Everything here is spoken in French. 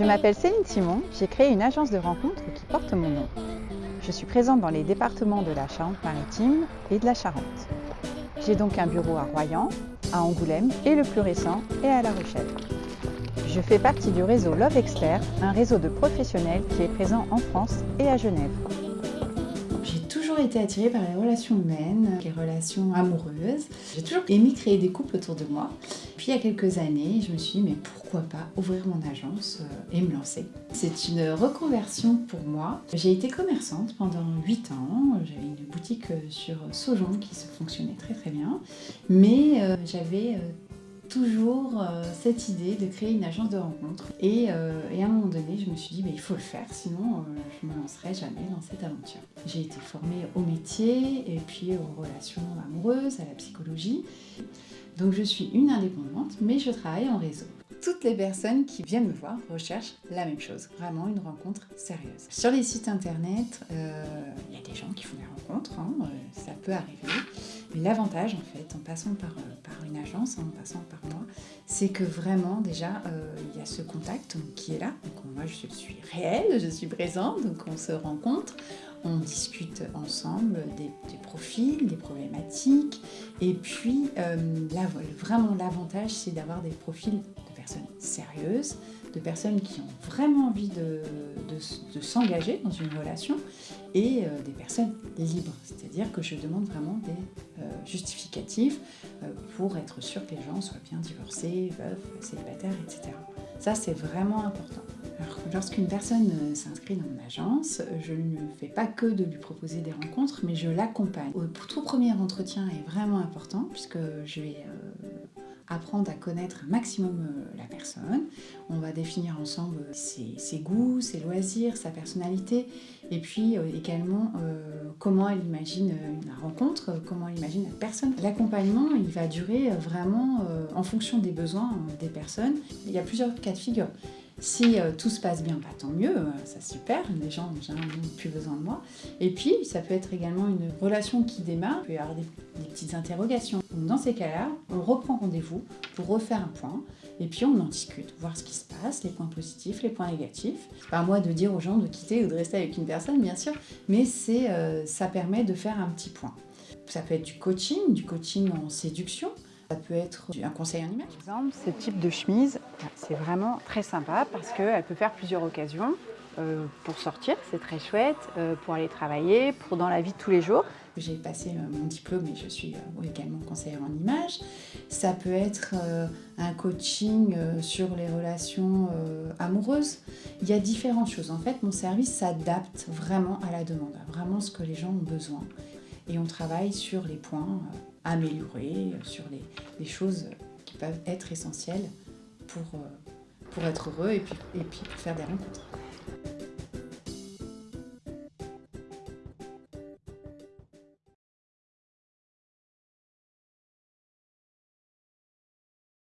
Je m'appelle Céline Simon, j'ai créé une agence de rencontres qui porte mon nom. Je suis présente dans les départements de la Charente-Maritime et de la Charente. J'ai donc un bureau à Royan, à Angoulême et le plus récent est à La Rochelle. Je fais partie du réseau Love Expert, un réseau de professionnels qui est présent en France et à Genève. J'ai toujours été attirée par les relations humaines, les relations amoureuses. J'ai toujours aimé créer des couples autour de moi. Puis il y a quelques années, je me suis dit mais pourquoi pas ouvrir mon agence euh, et me lancer. C'est une reconversion pour moi. J'ai été commerçante pendant 8 ans. J'avais une boutique euh, sur Saujon qui se fonctionnait très très bien. Mais euh, j'avais toujours cette idée de créer une agence de rencontres. Et, à un moment donné, je me suis dit, bah, il faut le faire, sinon je ne me lancerai jamais dans cette aventure. J'ai été formée au métier et puis aux relations amoureuses, à la psychologie. Donc je suis une indépendante, mais je travaille en réseau. Toutes les personnes qui viennent me voir recherchent la même chose, vraiment une rencontre sérieuse. Sur les sites internet, il y a des gens qui font des rencontres, hein, ça peut arriver. Mais l'avantage, en fait, en passant par, euh, une agence, en passant par moi, c'est que vraiment, déjà, euh, il y a ce contact qui est là. Donc, moi, je suis réelle, je suis présente, donc on se rencontre, on discute ensemble des, profils, des problématiques. Et puis, euh, vraiment, l'avantage, c'est d'avoir des profils de personnes sérieuses, de personnes qui ont vraiment envie de, s'engager dans une relation et euh, des personnes libres. C'est-à-dire que je demande vraiment des euh, justificatifs pour être sûr que les gens soient bien divorcés, veufs, célibataires, etc. Ça, c'est vraiment important. Lorsqu'une personne s'inscrit dans mon agence, je ne fais pas que de lui proposer des rencontres, mais je l'accompagne. Le tout premier entretien est vraiment important puisque je vais apprendre à connaître un maximum euh, la personne. On va définir ensemble ses, goûts, ses loisirs, sa personnalité, et puis euh, également euh, comment elle imagine une rencontre, comment elle imagine la personne. L'accompagnement, il va durer vraiment en fonction des besoins des personnes. Il y a plusieurs cas de figure. Si tout se passe bien, bah, tant mieux, ça super, les gens n'ont plus besoin de moi. Et puis, ça peut être également une relation qui démarre, il peut y avoir des, petites interrogations. dans ces cas-là, on reprend rendez-vous pour refaire un point, et puis on en discute, voir ce qui se passe, les points positifs, les points négatifs. Pas à moi de dire aux gens de quitter ou de rester avec une personne, bien sûr, mais c'est, ça permet de faire un petit point. Ça peut être du coaching, du coaching en séduction, ça peut être un conseil en image. Par exemple, ce type de chemise, c'est vraiment très sympa parce qu'elle peut faire plusieurs occasions. Euh, pour sortir, c'est très chouette, euh, pour aller travailler, pour dans la vie de tous les jours. J'ai passé euh, mon diplôme et je suis également conseillère en image. Ça peut être un coaching sur les relations amoureuses. Il y a différentes choses. En fait, mon service s'adapte vraiment à la demande, à vraiment ce que les gens ont besoin. Et on travaille sur les points améliorer, euh, sur les, choses qui peuvent être essentielles pour, euh, être heureux et puis, faire des rencontres.